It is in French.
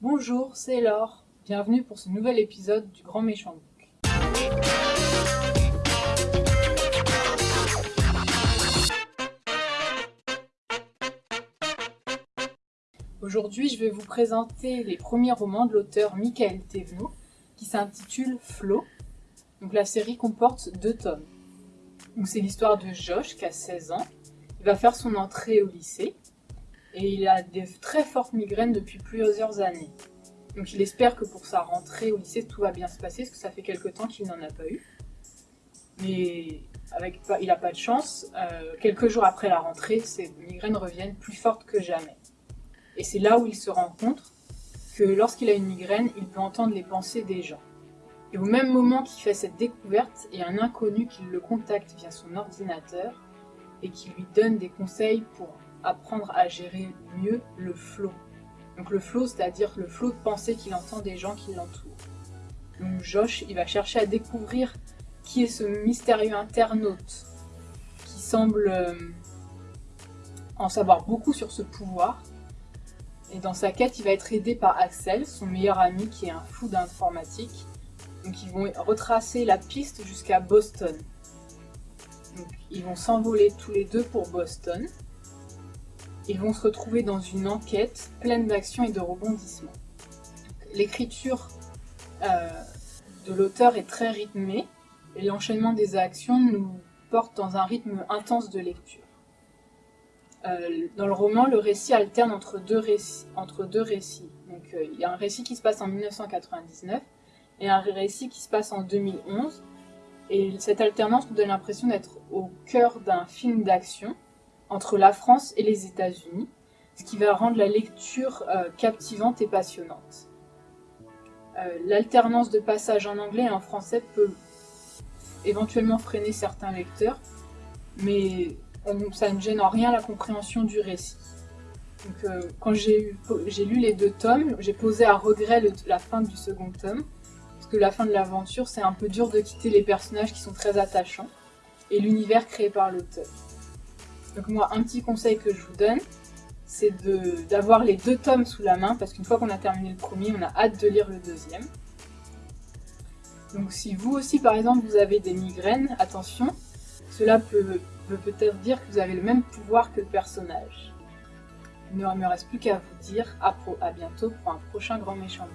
Bonjour, c'est Laure. Bienvenue pour ce nouvel épisode du Grand Méchant Book. Aujourd'hui, je vais vous présenter les premiers romans de l'auteur Michael Thévenot qui s'intitule Flo. Donc la série comporte deux tomes. C'est l'histoire de Josh qui a 16 ans. Il va faire son entrée au lycée et il a des très fortes migraines depuis plusieurs années. Donc il espère que pour sa rentrée au lycée tout va bien se passer parce que ça fait quelque temps qu'il n'en a pas eu. Mais avec, il n'a pas de chance. Euh, quelques jours après la rentrée, ses migraines reviennent plus fortes que jamais. Et c'est là où il se rend compte que lorsqu'il a une migraine, il peut entendre les pensées des gens. Et au même moment qu'il fait cette découverte, il y a un inconnu qui le contacte via son ordinateur et qui lui donne des conseils pour apprendre à gérer mieux le flot. Donc le flot, c'est-à-dire le flot de pensée qu'il entend des gens qui l'entourent. Donc Josh, il va chercher à découvrir qui est ce mystérieux internaute qui semble euh, en savoir beaucoup sur ce pouvoir. Et dans sa quête, il va être aidé par Axel, son meilleur ami qui est un fou d'informatique. Donc ils vont retracer la piste jusqu'à Boston. Donc, ils vont s'envoler tous les deux pour Boston. Ils vont se retrouver dans une enquête pleine d'action et de rebondissements. L'écriture euh, de l'auteur est très rythmée et l'enchaînement des actions nous porte dans un rythme intense de lecture. Euh, dans le roman, le récit alterne entre deux récits. Entre deux récits. Donc, euh, il y a un récit qui se passe en 1999 et un récit qui se passe en 2011. Et cette alternance nous donne l'impression d'être au cœur d'un film d'action entre la France et les États-Unis, ce qui va rendre la lecture euh, captivante et passionnante. Euh, l'alternance de passages en anglais et en français peut éventuellement freiner certains lecteurs, mais ça ne gêne en rien la compréhension du récit. Donc, euh, quand j'ai lu les deux tomes, j'ai posé à regret la fin du second tome, parce que la fin de l'aventure, c'est un peu dur de quitter les personnages qui sont très attachants, et l'univers créé par l'auteur. Donc moi, un petit conseil que je vous donne, c'est d'avoir les deux tomes sous la main, parce qu'une fois qu'on a terminé le premier, on a hâte de lire le deuxième. Donc si vous aussi, par exemple, vous avez des migraines, attention, cela peut peut-être dire que vous avez le même pouvoir que le personnage. Il ne me reste plus qu'à vous dire à, à bientôt pour un prochain grand méchant